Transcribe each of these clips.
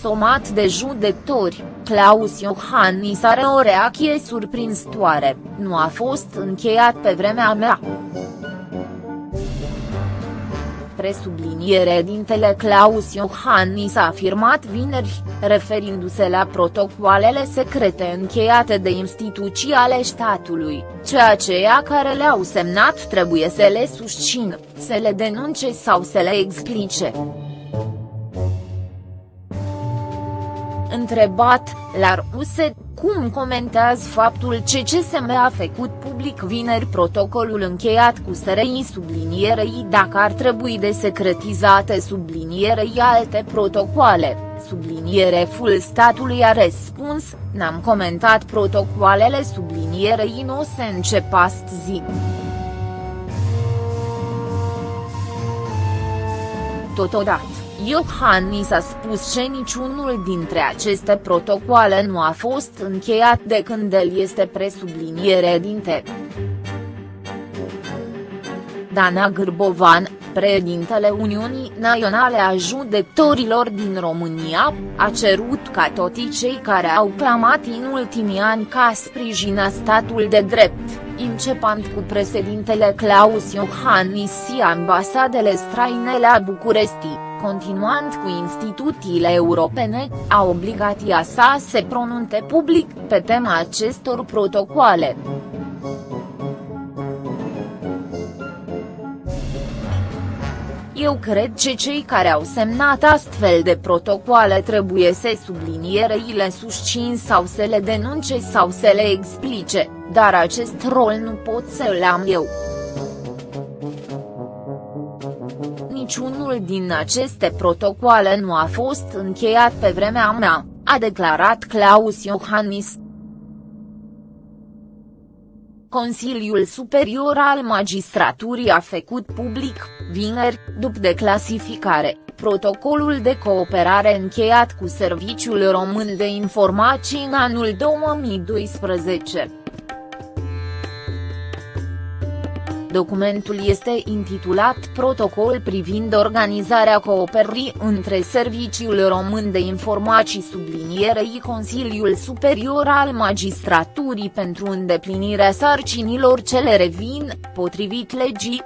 somat de judecători, Claus Iohannis are o reacție surprinzătoare, nu a fost încheiat pe vremea mea presubliniere dintele Claus Iohannis a afirmat vineri, referindu-se la protocoalele secrete încheiate de instituții ale statului, ceea ce ea care le-au semnat trebuie să le susțină, să le denunce sau să le explice. Întrebat, la Ruse, cum comentează faptul ce CSM a făcut public vineri protocolul încheiat cu SRI sublinierei dacă ar trebui de secretizate sublinierei alte protocoale, subliniere full statului a răspuns, n-am comentat protocoalele sublinierei nu se încep astăzi. Totodată. Iohannis a spus că niciunul dintre aceste protocoale nu a fost încheiat de când el este presubliniere dinte. Dana Gârbovan, președintele Uniunii Naționale a Judecătorilor din România, a cerut ca toți cei care au clamat în ultimii ani ca sprijina statul de drept, începând cu președintele Claus Iohannis și ambasadele străine la București continuând cu instituțiile europene, a obligat ea să se pronunțe public pe tema acestor protocoale. Eu cred că cei care au semnat astfel de protocoale trebuie să sublinierei le susțin sau să le denunce sau să le explice, dar acest rol nu pot să-l am eu. niciunul din aceste protocoale nu a fost încheiat pe vremea mea, a declarat Claus Iohannis. Consiliul Superior al Magistraturii a făcut public, vineri, după declasificare, protocolul de cooperare încheiat cu Serviciul Român de Informații în anul 2012. Documentul este intitulat Protocol privind organizarea cooperării între Serviciul Român de Informații sublinierei Consiliul Superior al Magistraturii pentru îndeplinirea sarcinilor ce le revin, potrivit legii,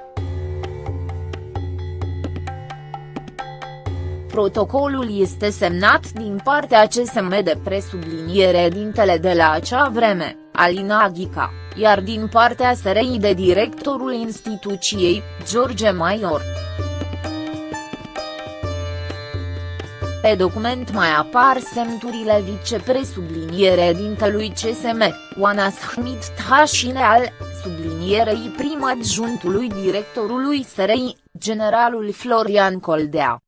Protocolul este semnat din partea CSM de presubliniere dintele de la acea vreme, Alina Aghica, iar din partea SRI de directorul instituției, George Maior. Pe document mai apar semnăturile vicepresubliniere dintelui CSM, Oana Smith Tașineal, sublinierei prim adjuntului directorului SRI, generalul Florian Coldea.